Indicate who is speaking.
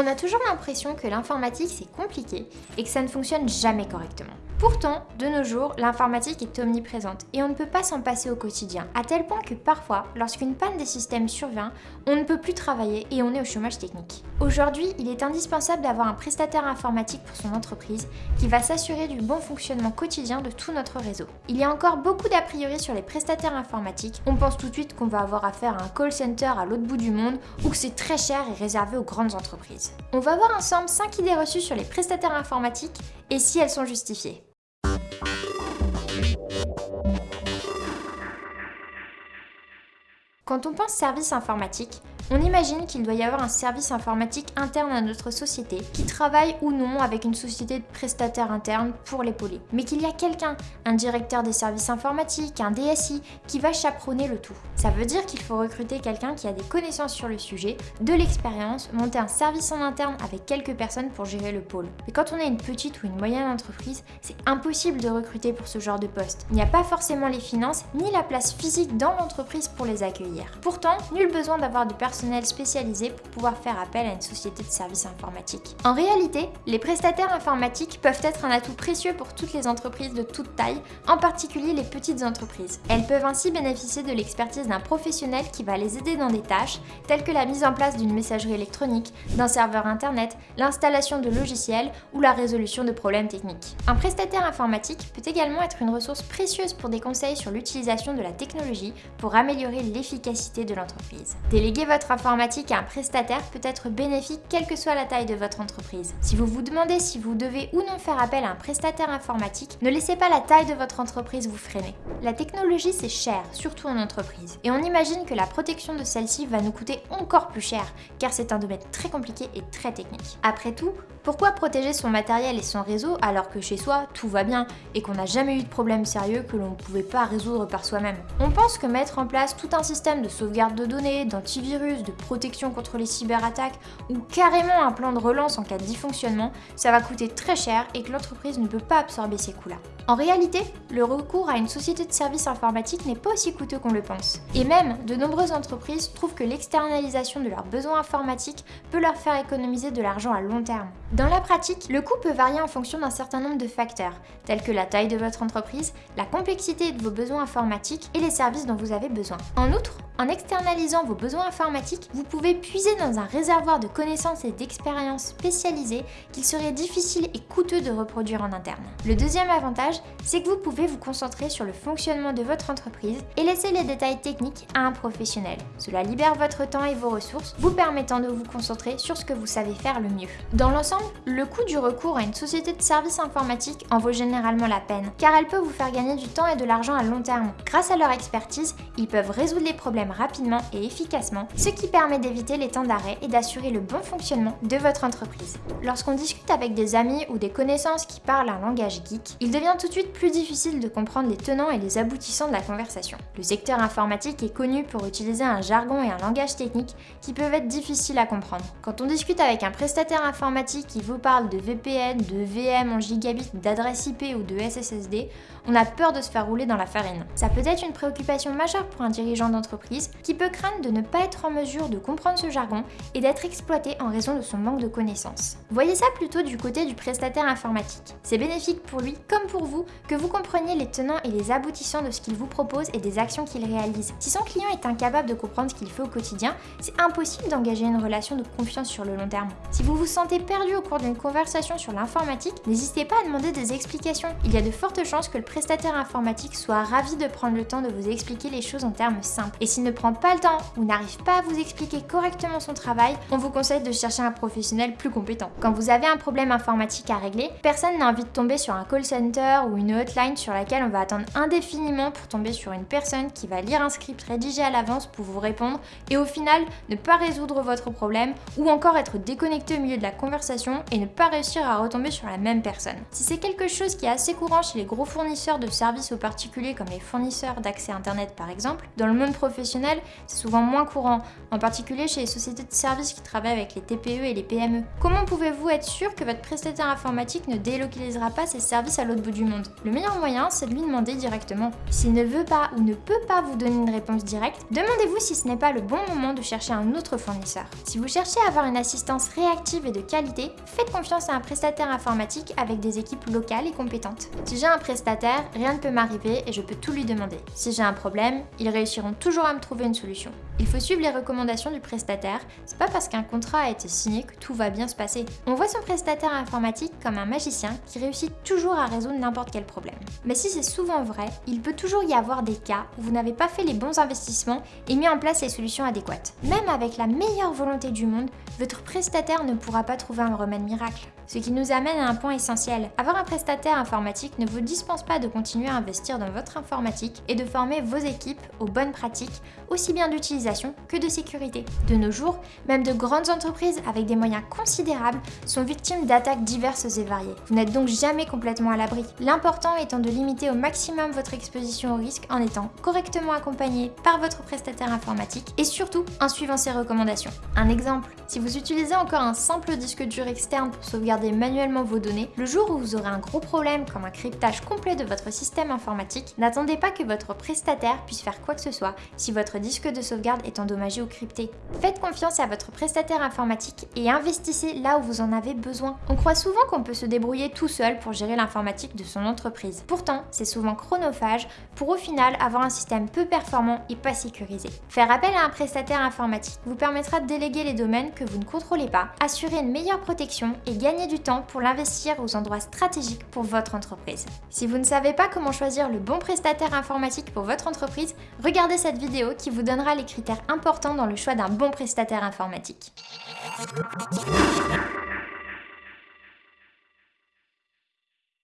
Speaker 1: On a toujours l'impression que l'informatique c'est compliqué et que ça ne fonctionne jamais correctement. Pourtant, de nos jours, l'informatique est omniprésente et on ne peut pas s'en passer au quotidien, à tel point que parfois, lorsqu'une panne des systèmes survient, on ne peut plus travailler et on est au chômage technique. Aujourd'hui, il est indispensable d'avoir un prestataire informatique pour son entreprise qui va s'assurer du bon fonctionnement quotidien de tout notre réseau. Il y a encore beaucoup d'a priori sur les prestataires informatiques. On pense tout de suite qu'on va avoir affaire à un call center à l'autre bout du monde ou que c'est très cher et réservé aux grandes entreprises. On va voir ensemble 5 idées reçues sur les prestataires informatiques et si elles sont justifiées. Quand on pense service informatique, on imagine qu'il doit y avoir un service informatique interne à notre société qui travaille ou non avec une société de prestataires internes pour l'épauler. Mais qu'il y a quelqu'un, un directeur des services informatiques, un DSI, qui va chaperonner le tout. Ça veut dire qu'il faut recruter quelqu'un qui a des connaissances sur le sujet, de l'expérience, monter un service en interne avec quelques personnes pour gérer le pôle. Mais quand on est une petite ou une moyenne entreprise, c'est impossible de recruter pour ce genre de poste. Il n'y a pas forcément les finances ni la place physique dans l'entreprise pour les accueillir. Pourtant, nul besoin d'avoir de personnes spécialisé pour pouvoir faire appel à une société de services informatiques. En réalité, les prestataires informatiques peuvent être un atout précieux pour toutes les entreprises de toute taille, en particulier les petites entreprises. Elles peuvent ainsi bénéficier de l'expertise d'un professionnel qui va les aider dans des tâches telles que la mise en place d'une messagerie électronique, d'un serveur internet, l'installation de logiciels ou la résolution de problèmes techniques. Un prestataire informatique peut également être une ressource précieuse pour des conseils sur l'utilisation de la technologie pour améliorer l'efficacité de l'entreprise. Déléguer votre informatique à un prestataire peut être bénéfique quelle que soit la taille de votre entreprise. Si vous vous demandez si vous devez ou non faire appel à un prestataire informatique, ne laissez pas la taille de votre entreprise vous freiner. La technologie c'est cher, surtout en entreprise, et on imagine que la protection de celle-ci va nous coûter encore plus cher, car c'est un domaine très compliqué et très technique. Après tout, pourquoi protéger son matériel et son réseau alors que chez soi tout va bien et qu'on n'a jamais eu de problème sérieux que l'on ne pouvait pas résoudre par soi-même? On pense que mettre en place tout un système de sauvegarde de données, d'antivirus, de protection contre les cyberattaques ou carrément un plan de relance en cas de dysfonctionnement, ça va coûter très cher et que l'entreprise ne peut pas absorber ces coûts-là. En réalité, le recours à une société de services informatiques n'est pas aussi coûteux qu'on le pense. Et même, de nombreuses entreprises trouvent que l'externalisation de leurs besoins informatiques peut leur faire économiser de l'argent à long terme. Dans la pratique, le coût peut varier en fonction d'un certain nombre de facteurs, tels que la taille de votre entreprise, la complexité de vos besoins informatiques et les services dont vous avez besoin. En outre, en externalisant vos besoins informatiques, vous pouvez puiser dans un réservoir de connaissances et d'expériences spécialisées qu'il serait difficile et coûteux de reproduire en interne. Le deuxième avantage, c'est que vous pouvez vous concentrer sur le fonctionnement de votre entreprise et laisser les détails techniques à un professionnel. Cela libère votre temps et vos ressources, vous permettant de vous concentrer sur ce que vous savez faire le mieux. Dans l'ensemble, le coût du recours à une société de services informatiques en vaut généralement la peine, car elle peut vous faire gagner du temps et de l'argent à long terme. Grâce à leur expertise, ils peuvent résoudre les problèmes rapidement et efficacement, ce qui permet d'éviter les temps d'arrêt et d'assurer le bon fonctionnement de votre entreprise. Lorsqu'on discute avec des amis ou des connaissances qui parlent un langage geek, il devient tout de suite plus difficile de comprendre les tenants et les aboutissants de la conversation. Le secteur informatique est connu pour utiliser un jargon et un langage technique qui peuvent être difficiles à comprendre. Quand on discute avec un prestataire informatique qui vous parle de VPN, de VM en gigabit, d'adresse IP ou de SSSD, on a peur de se faire rouler dans la farine. Ça peut être une préoccupation majeure pour un dirigeant d'entreprise qui peut craindre de ne pas être en mesure de comprendre ce jargon et d'être exploité en raison de son manque de connaissances. Voyez ça plutôt du côté du prestataire informatique. C'est bénéfique pour lui comme pour vous que vous compreniez les tenants et les aboutissants de ce qu'il vous propose et des actions qu'il réalise. Si son client est incapable de comprendre ce qu'il fait au quotidien, c'est impossible d'engager une relation de confiance sur le long terme. Si vous vous sentez perdu au cours d'une conversation sur l'informatique, n'hésitez pas à demander des explications. Il y a de fortes chances que le prestataire informatique soit ravi de prendre le temps de vous expliquer les choses en termes simples. Et ne prend pas le temps ou n'arrive pas à vous expliquer correctement son travail, on vous conseille de chercher un professionnel plus compétent. Quand vous avez un problème informatique à régler, personne n'a envie de tomber sur un call center ou une hotline sur laquelle on va attendre indéfiniment pour tomber sur une personne qui va lire un script rédigé à l'avance pour vous répondre et au final ne pas résoudre votre problème ou encore être déconnecté au milieu de la conversation et ne pas réussir à retomber sur la même personne. Si c'est quelque chose qui est assez courant chez les gros fournisseurs de services aux particuliers comme les fournisseurs d'accès internet par exemple, dans le monde professionnel c'est souvent moins courant, en particulier chez les sociétés de services qui travaillent avec les TPE et les PME. Comment pouvez-vous être sûr que votre prestataire informatique ne délocalisera pas ses services à l'autre bout du monde? Le meilleur moyen, c'est de lui demander directement. S'il ne veut pas ou ne peut pas vous donner une réponse directe, demandez-vous si ce n'est pas le bon moment de chercher un autre fournisseur. Si vous cherchez à avoir une assistance réactive et de qualité, faites confiance à un prestataire informatique avec des équipes locales et compétentes. Si j'ai un prestataire, rien ne peut m'arriver et je peux tout lui demander. Si j'ai un problème, ils réussiront toujours à me trouver une solution. Il faut suivre les recommandations du prestataire, c'est pas parce qu'un contrat a été signé que tout va bien se passer. On voit son prestataire informatique comme un magicien qui réussit toujours à résoudre n'importe quel problème. Mais si c'est souvent vrai, il peut toujours y avoir des cas où vous n'avez pas fait les bons investissements et mis en place les solutions adéquates. Même avec la meilleure volonté du monde, votre prestataire ne pourra pas trouver un remède miracle. Ce qui nous amène à un point essentiel. Avoir un prestataire informatique ne vous dispense pas de continuer à investir dans votre informatique et de former vos équipes aux bonnes pratiques, aussi bien d'utilisation que de sécurité. De nos jours, même de grandes entreprises avec des moyens considérables sont victimes d'attaques diverses et variées. Vous n'êtes donc jamais complètement à l'abri. L'important étant de limiter au maximum votre exposition au risque en étant correctement accompagné par votre prestataire informatique et surtout en suivant ses recommandations. Un exemple, si vous utilisez encore un simple disque dur externe pour manuellement vos données, le jour où vous aurez un gros problème comme un cryptage complet de votre système informatique, n'attendez pas que votre prestataire puisse faire quoi que ce soit si votre disque de sauvegarde est endommagé ou crypté. Faites confiance à votre prestataire informatique et investissez là où vous en avez besoin. On croit souvent qu'on peut se débrouiller tout seul pour gérer l'informatique de son entreprise. Pourtant, c'est souvent chronophage pour au final avoir un système peu performant et pas sécurisé. Faire appel à un prestataire informatique vous permettra de déléguer les domaines que vous ne contrôlez pas, assurer une meilleure protection et gagner du temps pour l'investir aux endroits stratégiques pour votre entreprise. Si vous ne savez pas comment choisir le bon prestataire informatique pour votre entreprise, regardez cette vidéo qui vous donnera les critères importants dans le choix d'un bon prestataire informatique.